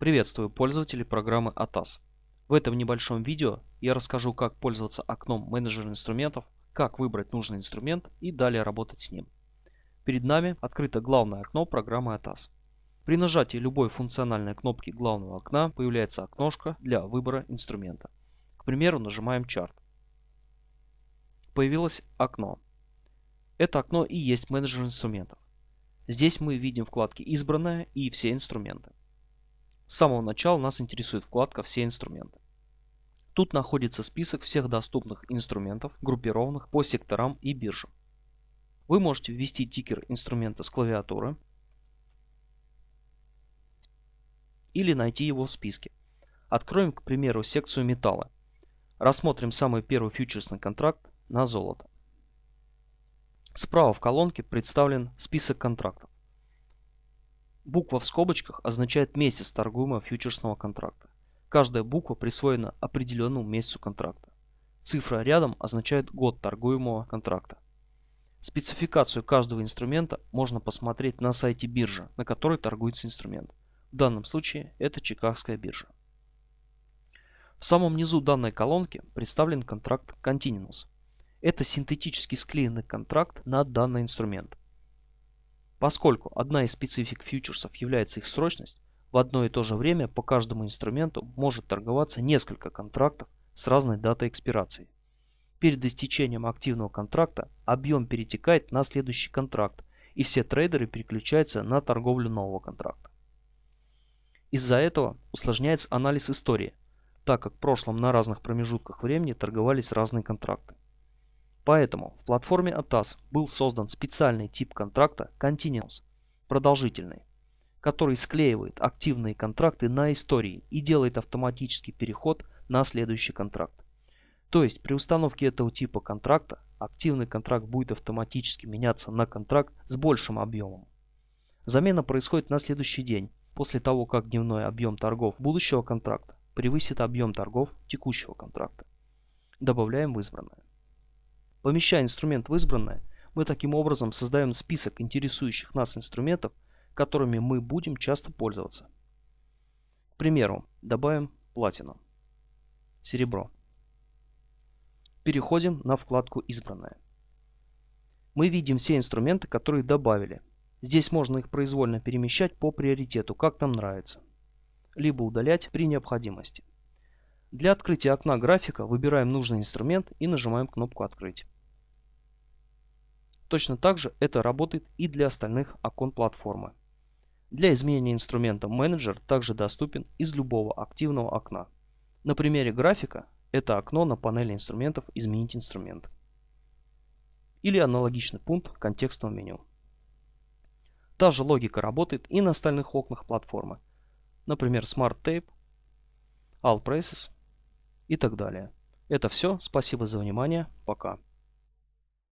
Приветствую пользователей программы ATAS. В этом небольшом видео я расскажу, как пользоваться окном менеджера инструментов, как выбрать нужный инструмент и далее работать с ним. Перед нами открыто главное окно программы ATAS. При нажатии любой функциональной кнопки главного окна появляется окношко для выбора инструмента. К примеру, нажимаем чарт. Появилось окно. Это окно и есть менеджер инструментов. Здесь мы видим вкладки «Избранное» и «Все инструменты». С самого начала нас интересует вкладка «Все инструменты». Тут находится список всех доступных инструментов, группированных по секторам и биржам. Вы можете ввести тикер инструмента с клавиатуры или найти его в списке. Откроем, к примеру, секцию металла. Рассмотрим самый первый фьючерсный контракт на золото. Справа в колонке представлен список контрактов. Буква в скобочках означает месяц торгуемого фьючерсного контракта. Каждая буква присвоена определенному месяцу контракта. Цифра рядом означает год торгуемого контракта. Спецификацию каждого инструмента можно посмотреть на сайте биржи, на которой торгуется инструмент. В данном случае это Чикагская биржа. В самом низу данной колонки представлен контракт Continuous. Это синтетически склеенный контракт на данный инструмент. Поскольку одна из специфик фьючерсов является их срочность, в одно и то же время по каждому инструменту может торговаться несколько контрактов с разной датой экспирации. Перед истечением активного контракта объем перетекает на следующий контракт, и все трейдеры переключаются на торговлю нового контракта. Из-за этого усложняется анализ истории, так как в прошлом на разных промежутках времени торговались разные контракты. Поэтому в платформе ATAS был создан специальный тип контракта Continuous, продолжительный, который склеивает активные контракты на истории и делает автоматический переход на следующий контракт. То есть при установке этого типа контракта активный контракт будет автоматически меняться на контракт с большим объемом. Замена происходит на следующий день, после того как дневной объем торгов будущего контракта превысит объем торгов текущего контракта. Добавляем в избранное. Помещая инструмент в избранное, мы таким образом создаем список интересующих нас инструментов, которыми мы будем часто пользоваться. К примеру, добавим платину, серебро. Переходим на вкладку «Избранное». Мы видим все инструменты, которые добавили. Здесь можно их произвольно перемещать по приоритету, как нам нравится. Либо удалять при необходимости. Для открытия окна графика выбираем нужный инструмент и нажимаем кнопку «Открыть». Точно так же это работает и для остальных окон платформы. Для изменения инструмента менеджер также доступен из любого активного окна. На примере графика это окно на панели инструментов «Изменить инструмент» или аналогичный пункт контекстного меню. Та же логика работает и на остальных окнах платформы, например Smart Tape, All Prices и так далее. Это все. Спасибо за внимание. Пока.